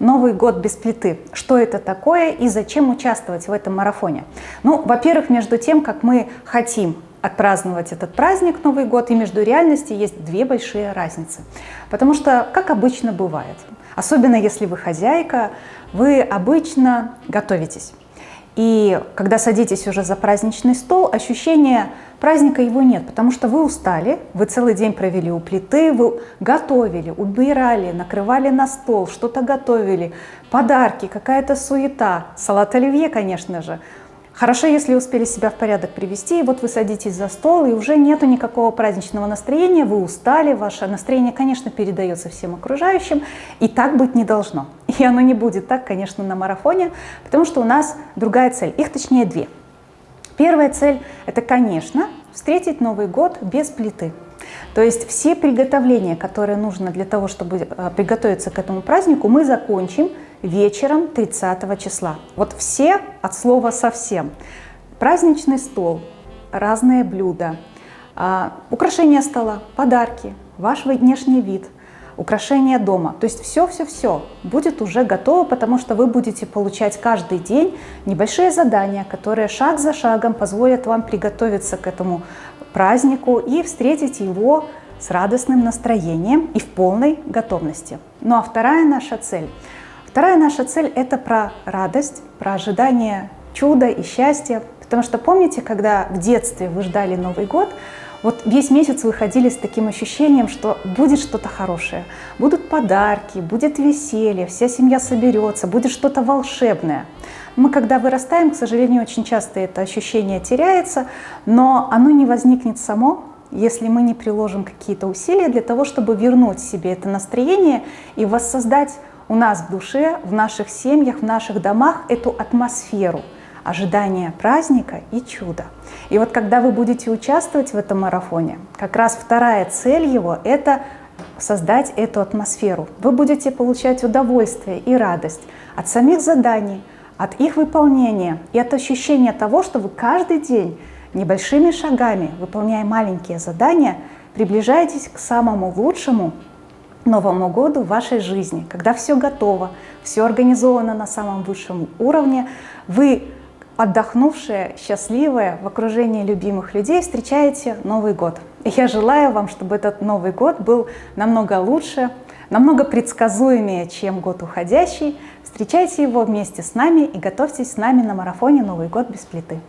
Новый год без плиты. Что это такое и зачем участвовать в этом марафоне? Ну, во-первых, между тем, как мы хотим отпраздновать этот праздник Новый год, и между реальностью есть две большие разницы. Потому что, как обычно бывает, особенно если вы хозяйка, вы обычно готовитесь. И когда садитесь уже за праздничный стол, ощущение праздника его нет, потому что вы устали, вы целый день провели у плиты, вы готовили, убирали, накрывали на стол, что-то готовили, подарки, какая-то суета, салат оливье, конечно же, Хорошо, если успели себя в порядок привести, и вот вы садитесь за стол, и уже нету никакого праздничного настроения, вы устали, ваше настроение, конечно, передается всем окружающим, и так быть не должно. И оно не будет так, конечно, на марафоне, потому что у нас другая цель, их точнее две. Первая цель – это, конечно, встретить Новый год без плиты. То есть все приготовления, которые нужно для того, чтобы э, приготовиться к этому празднику, мы закончим вечером 30 числа. Вот все от слова совсем. Праздничный стол, разные блюда, а, украшения стола, подарки, ваш внешний вид, украшения дома. То есть все-все-все будет уже готово, потому что вы будете получать каждый день небольшие задания, которые шаг за шагом позволят вам приготовиться к этому празднику и встретить его с радостным настроением и в полной готовности. Ну а вторая наша цель – Вторая наша цель – это про радость, про ожидание чуда и счастья. Потому что помните, когда в детстве вы ждали Новый год, вот весь месяц вы ходили с таким ощущением, что будет что-то хорошее. Будут подарки, будет веселье, вся семья соберется, будет что-то волшебное. Мы, когда вырастаем, к сожалению, очень часто это ощущение теряется, но оно не возникнет само, если мы не приложим какие-то усилия для того, чтобы вернуть себе это настроение и воссоздать у нас в душе, в наших семьях, в наших домах эту атмосферу ожидания праздника и чуда. И вот когда вы будете участвовать в этом марафоне, как раз вторая цель его – это создать эту атмосферу. Вы будете получать удовольствие и радость от самих заданий, от их выполнения и от ощущения того, что вы каждый день небольшими шагами, выполняя маленькие задания, приближаетесь к самому лучшему Новому году в вашей жизни, когда все готово, все организовано на самом высшем уровне, вы, отдохнувшие, счастливые, в окружении любимых людей, встречаете Новый год. И я желаю вам, чтобы этот Новый год был намного лучше, намного предсказуемее, чем год уходящий. Встречайте его вместе с нами и готовьтесь с нами на марафоне «Новый год без плиты».